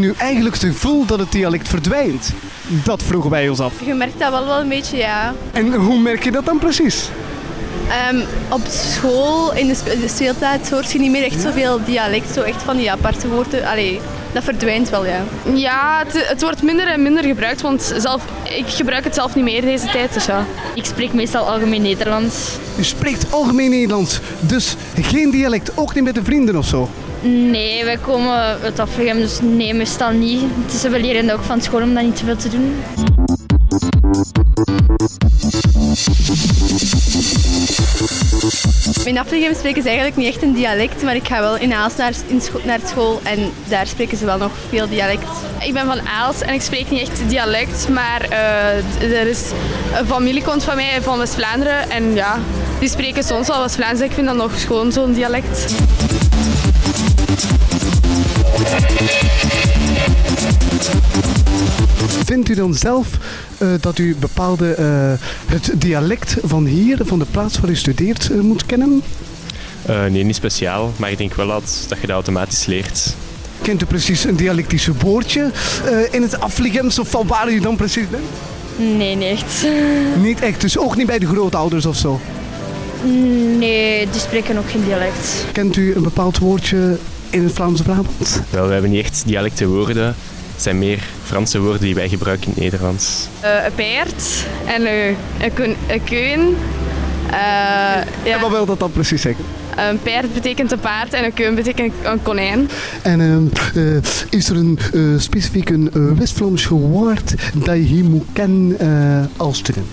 nu eigenlijk het gevoel dat het dialect verdwijnt? Dat vroegen wij ons af. Je merkt dat wel wel een beetje, ja. En hoe merk je dat dan precies? Ehm, op school, in de, spe- de speeltijd, hoort je niet meer echt zoveel dialect. Zo echt van die aparte woorden. Allee, dat verdwijnt wel, ja. Ja, het, het wordt minder en minder gebruikt, want zelf, ik gebruik het zelf niet meer deze tijd. Dus ja. Ik spreek meestal algemeen Nederlands. Je spreekt algemeen Nederlands, dus geen dialect, ook niet met de vrienden of zo. Nee, wij komen uit Afligem, dus nee, meestal niet. Het is, we leren ook van school om dat niet te veel te doen. In Afligem spreken ze eigenlijk niet echt een dialect, maar ik ga wel in Aals naar, in scho- naar school en daar spreken ze wel nog veel dialect. Ik ben van Aals en ik spreek niet echt dialect, maar eh, er is een familie komt van mij van West-Vlaanderen en ja, die spreken soms wel West-Vlaams. Ik vind dat nog gewoon zo'n dialect. Vindt u dan zelf eh, dat u bepaalde eh, het dialect van hier, van de plaats waar u studeert, eh, moet kennen? Eh, nee, niet speciaal, maar ik denk wel dat, dat je dat automatisch leert. Kent u precies een dialectische woordje eh, in het Afligems of van waar u dan precies bent? Nee, niet echt. Niet echt, dus ook niet bij de grootouders of zo. Nee, die spreken ook geen dialect. Kent u een bepaald woordje in het Vlaamse Brabant? Wel, we hebben niet echt dialecte woorden. Het zijn meer Franse woorden die wij gebruiken in het Nederlands. Eh, een paard en een, een, keun. Eh, En ja, wat wil dat dan precies zeggen? een paard betekent een paard en een keun betekent een konijn. En ehm, eh, is er een eh, specifiek een eh, West-Vlaams woord dat je hier moet kennen eh, als student?